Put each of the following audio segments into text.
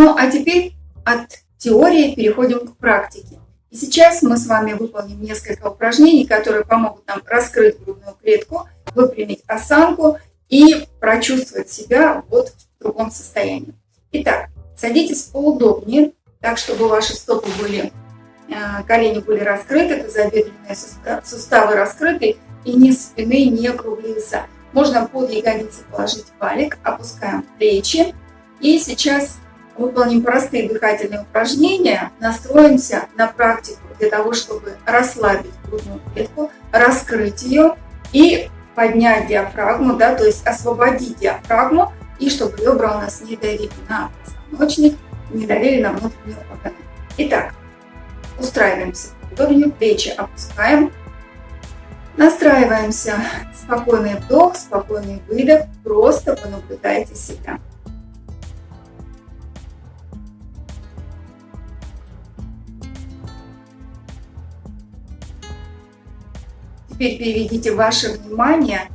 Ну, а теперь от теории переходим к практике. И сейчас мы с вами выполним несколько упражнений, которые помогут нам раскрыть грудную клетку, выпрямить осанку и прочувствовать себя вот в другом состоянии. Итак, садитесь поудобнее, так, чтобы ваши стопы были, э, колени были раскрыты, тазобедренные суставы раскрыты, и низ спины не округлился. Можно под ягодицы положить валик, опускаем плечи. И сейчас выполним простые дыхательные упражнения, настроимся на практику для того, чтобы расслабить грудную клетку, раскрыть ее и поднять диафрагму, да, то есть освободить диафрагму, и чтобы ребра у нас не давили на позвоночник, не давили на внутренние органы. Итак, устраиваемся удобнее, плечи опускаем, настраиваемся. Спокойный вдох, спокойный выдох, просто понаблюдайте себя. Теперь переведите ваше внимание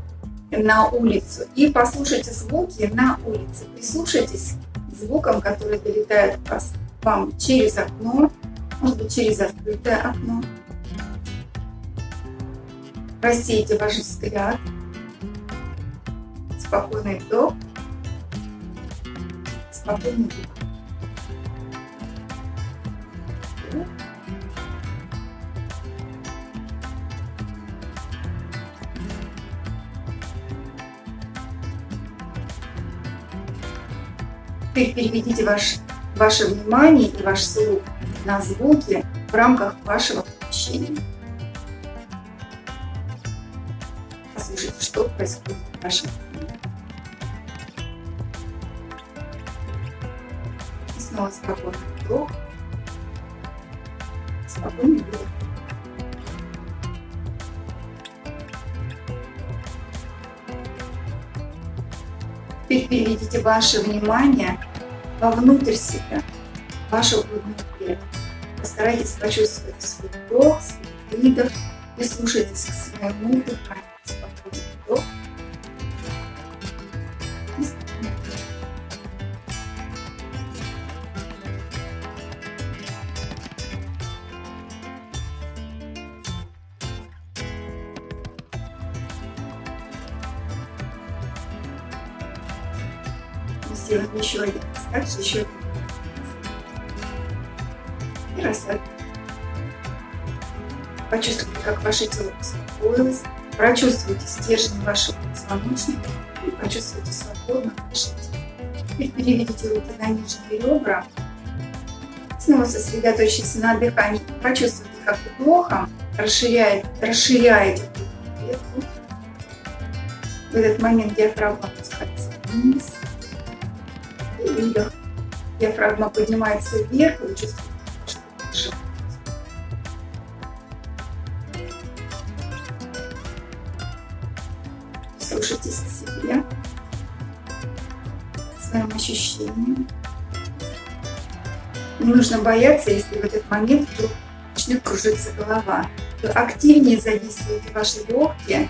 на улицу и послушайте звуки на улице. Прислушайтесь к звукам, которые долетают вас, вам через окно, может быть через открытое окно. Рассейте ваш взгляд. Спокойный вдох, спокойный выдох. Теперь переведите ваш, ваше внимание и ваш слух на звуки в рамках вашего помещения. Послушайте, что происходит в вашем. И снова спокойный вдох, спокойный вдох. Теперь переведите ваше внимание вовнутрь себя, вашу грудную клетку. Постарайтесь почувствовать свой вдох, свой выдох, прислушайтесь к своему дыханию. Сделать еще один также еще один и расслабить. Почувствуйте, как ваше тело успокоилось, прочувствуйте стержень вашего позвоночника и почувствуйте свободно дышите. Теперь переведите руки на нижние ребра, снова сосредоточьтесь на дыхании, прочувствуйте, как вдохом расширяет, расширяете клетку. В этот момент диафрагма опускается вниз, выдох. Диафрагма поднимается вверх, вы чувствуете живот. Слушайтесь к себе, к своим ощущениям. Не нужно бояться, если в этот момент вдруг начнет кружиться голова. То активнее задействуйте ваши легкие,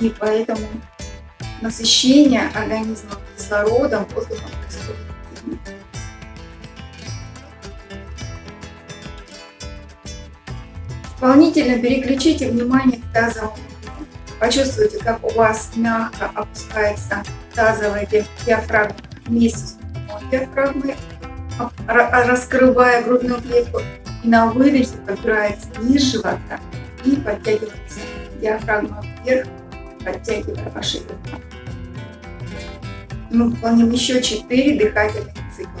и поэтому насыщение организма кислородом, воздухом Дополнительно переключите внимание к тазовому Почувствуйте, как у вас мягко опускается тазовая диафрагма вместе с диафрагмой, раскрывая грудную клетку. И на выдохе подбирается низ живота и подтягивается диафрагма вверх, подтягивая ваши бедра мы выполним еще 4 дыхательных цикла.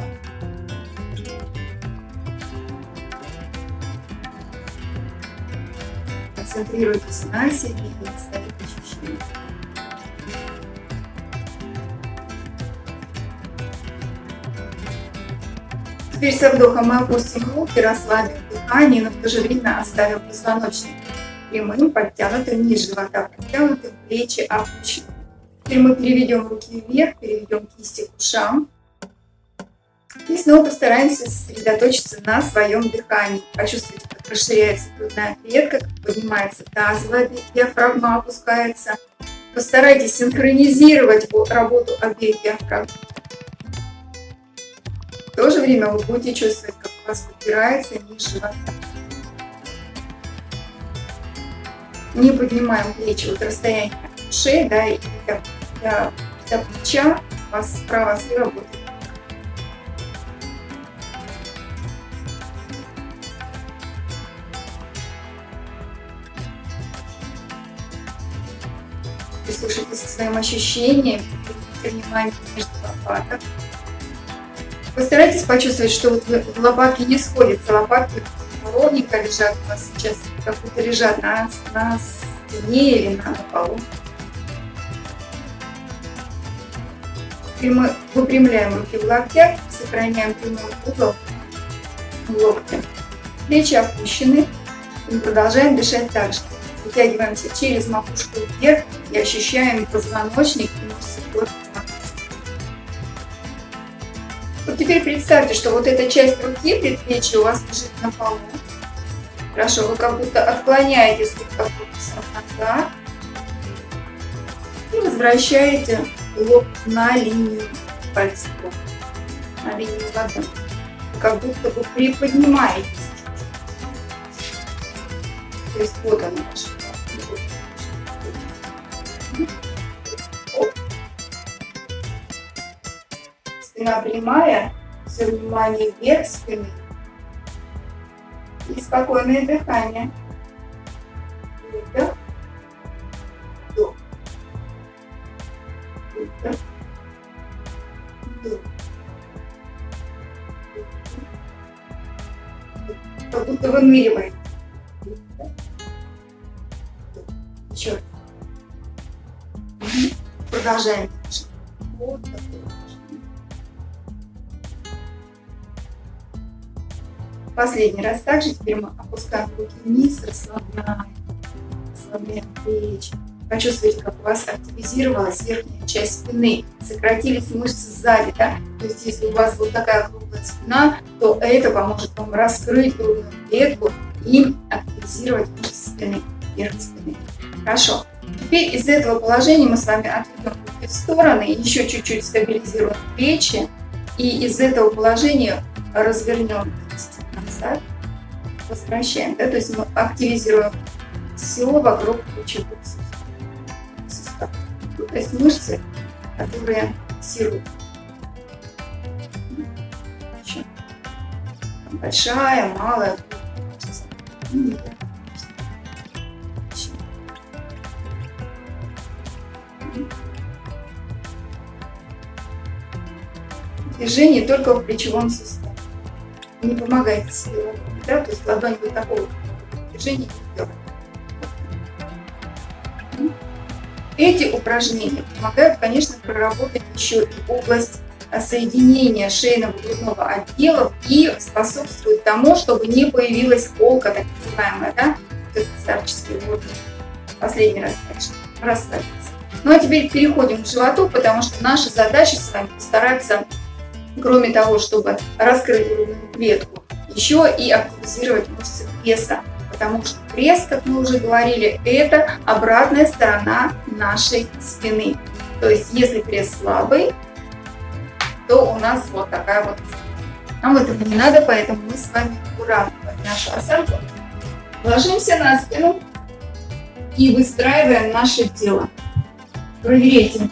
Концентрируйтесь на себе и на своих ощущениях. Теперь со вдохом мы опустим руки, расслабим дыхание, но в то же время оставим позвоночник прямым, подтянутым, низ живота подтянутым, плечи опущены. Теперь мы переведем руки вверх, переведем кисти к ушам. И снова постараемся сосредоточиться на своем дыхании. Почувствуйте, как расширяется грудная клетка, как поднимается тазовая диафрагма, опускается. Постарайтесь синхронизировать работу обеих диафрагм. В то же время вы будете чувствовать, как у вас упирается низ живота. Не поднимаем плечи вот расстояние шеи, да, и до, до, до плеча у вас справа-слева будет прислушайтесь к своим ощущениям, внимание между лопаток. Постарайтесь почувствовать, что вот лопатки не сходятся, лопатки ровненько лежат у вас сейчас, как будто лежат на, на стене или на полу. Выпрямляем руки в локтях, сохраняем прямой угол локтя. Плечи опущены. И продолжаем дышать так же. Вытягиваемся через макушку вверх и ощущаем позвоночник и мышцы. Вот теперь представьте, что вот эта часть руки, предплечья у вас лежит на полу. Хорошо, вы как будто отклоняете слегка корпусом назад и возвращаете лоб на линию пальцев, на линию ладони. Как будто вы приподнимаетесь. То есть вот она ваша Спина прямая, все внимание вверх спины. И спокойное дыхание. Выдох. Как будто выныриваете. Еще. Продолжаем. Последний раз также теперь мы опускаем руки вниз, расслабляем, расслабляем плечи. Почувствуйте, как у вас активизировалась верхняя часть спины, сократились мышцы сзади, да? То есть, если у вас вот такая круглая спина, то это поможет вам раскрыть грудную клетку и активизировать мышцы спины, верх спины. Хорошо. Теперь из этого положения мы с вами отведем руки в стороны, еще чуть-чуть стабилизируем плечи. И из этого положения развернем назад, возвращаем. Да? То есть мы активизируем все вокруг. Ну, то есть мышцы, которые фиксируют. Большая, малая. Движение только в плечевом суставе не помогает себе да, то есть ладонь вот такого движения Эти упражнения помогают, конечно, проработать еще и область соединения шейно-грудного отдела и способствуют тому, чтобы не появилась полка, так называемая, да, вот старческий водный. Последний раз. Расслабиться. Ну а теперь переходим к животу, потому что наша задача с вами постараться кроме того, чтобы раскрыть грудную клетку, еще и активизировать мышцы пресса. Потому что пресс, как мы уже говорили, это обратная сторона нашей спины. То есть, если пресс слабый, то у нас вот такая вот Нам этого не надо, поэтому мы с вами уравниваем нашу осанку. Ложимся на спину и выстраиваем наше тело. Проверяйте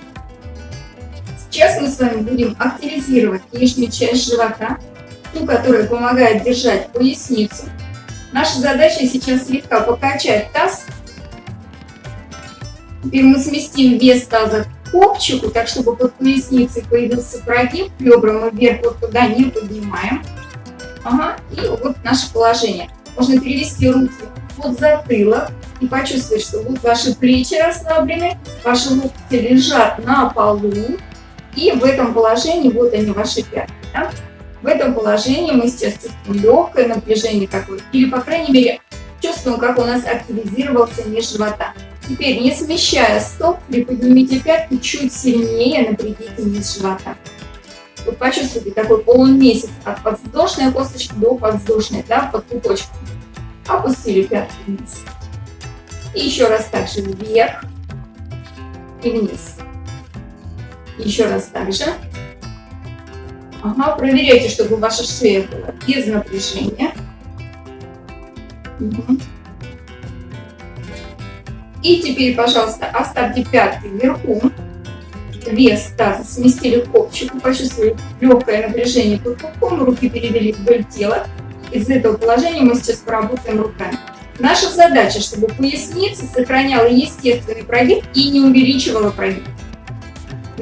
Сейчас мы с вами будем активизировать нижнюю часть живота, ту, которая помогает держать поясницу. Наша задача сейчас слегка покачать таз. Теперь мы сместим вес таза к копчику, так чтобы под поясницей появился прогиб, ребра мы вверх вот туда не поднимаем. Ага, и вот наше положение. Можно перевести руки под затылок и почувствовать, что вот ваши плечи расслаблены, ваши локти лежат на полу, и в этом положении, вот они, ваши пятки. Да? В этом положении мы сейчас чувствуем легкое напряжение такое. Или, по крайней мере, чувствуем, как у нас активизировался низ живота. Теперь, не смещая стоп, приподнимите пятки чуть сильнее, напрягите низ живота. Вы почувствуйте такой полумесяц от подвздошной косточки до подвздошной, да, под пупочком. Опустили пятки вниз. И еще раз также вверх и вниз. Еще раз также. Ага, проверяйте, чтобы ваша шея была без напряжения. Угу. И теперь, пожалуйста, оставьте пятки вверху. Вес таза сместили к копчику, почувствовали легкое напряжение под пупком, руки перевели вдоль тела. Из этого положения мы сейчас поработаем руками. Наша задача, чтобы поясница сохраняла естественный прогиб и не увеличивала прогиб.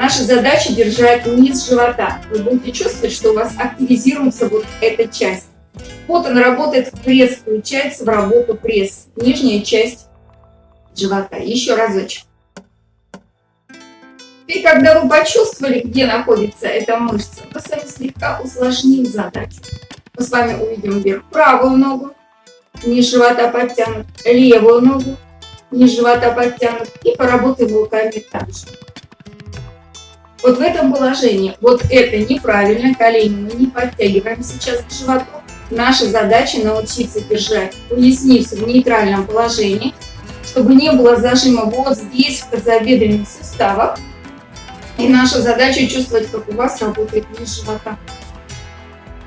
Наша задача держать низ живота. Вы будете чувствовать, что у вас активизируется вот эта часть. Вот он работает, пресс включается в работу пресс. Нижняя часть живота. Еще разочек. И когда вы почувствовали, где находится эта мышца, мы с вами слегка усложним задачу. Мы с вами увидим вверх правую ногу, низ живота подтянут, левую ногу, низ живота подтянут и поработаем руками также. Вот в этом положении, вот это неправильно, колени мы не подтягиваем сейчас к животу. Наша задача научиться держать поясницу в нейтральном положении, чтобы не было зажима вот здесь, в тазобедренных суставах. И наша задача чувствовать, как у вас работает низ живота.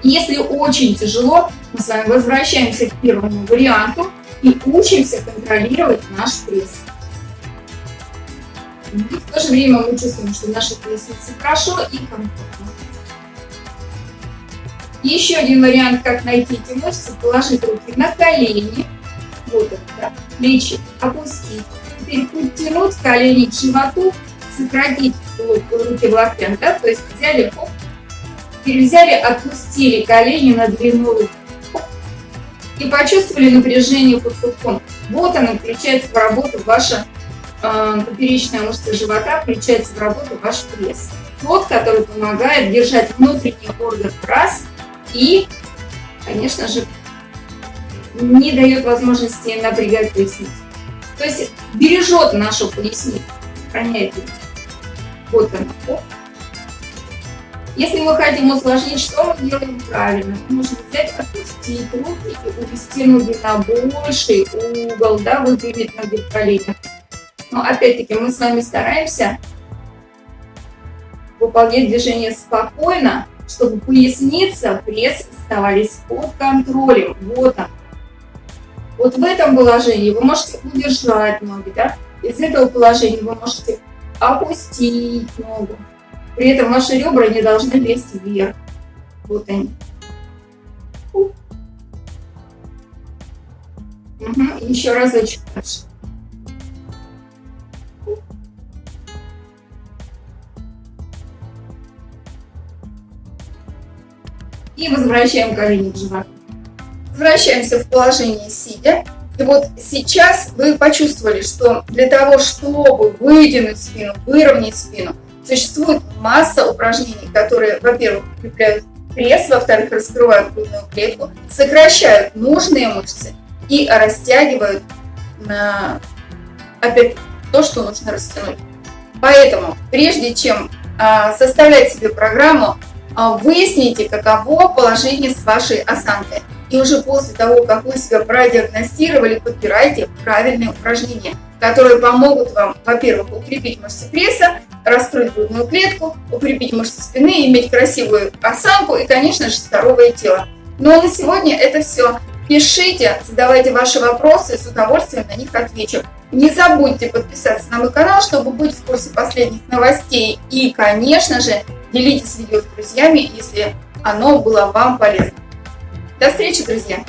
Если очень тяжело, мы с вами возвращаемся к первому варианту и учимся контролировать наш пресс. В то же время мы чувствуем, что наша поясница хорошо и комфортно. Еще один вариант, как найти эти мышцы, положить руки на колени, вот это, да, плечи опустить. Теперь подтянуть колени к животу, сократить руки в локтях, да, то есть взяли, оп, теперь взяли, отпустили колени на длину рук. И почувствовали напряжение под пупком. Вот она включается в работу ваша поперечная мышца живота, включается в работу ваш пресс. Тот, который помогает держать внутренний орган раз и, конечно же, не дает возможности напрягать поясницу. То есть бережет нашу поясницу, сохраняет ее. Вот она. Если мы хотим усложнить, что мы делаем правильно? Мы можем взять, отпустить руки и увести ноги на больший угол, да, выпрямить ноги в коленях. Но опять-таки мы с вами стараемся выполнять движение спокойно, чтобы поясница, пресс оставались под контролем. Вот он. Вот в этом положении вы можете удержать ноги, да? Из этого положения вы можете опустить ногу. При этом ваши ребра не должны лезть вверх. Вот они. Угу. Еще разочек дальше. И возвращаем колени к животу. Возвращаемся в положение сидя. И вот сейчас вы почувствовали, что для того, чтобы вытянуть спину, выровнять спину, существует масса упражнений, которые, во-первых, укрепляют пресс, во-вторых, раскрывают грудную клетку, сокращают нужные мышцы и растягивают на, опять то, что нужно растянуть. Поэтому, прежде чем а, составлять себе программу, выясните, каково положение с вашей осанкой. И уже после того, как вы себя продиагностировали, подбирайте правильные упражнения, которые помогут вам, во-первых, укрепить мышцы пресса, раскрыть грудную клетку, укрепить мышцы спины, иметь красивую осанку и, конечно же, здоровое тело. Ну а на сегодня это все. Пишите, задавайте ваши вопросы, с удовольствием на них отвечу. Не забудьте подписаться на мой канал, чтобы быть в курсе последних новостей. И, конечно же, делитесь видео с друзьями, если оно было вам полезно. До встречи, друзья!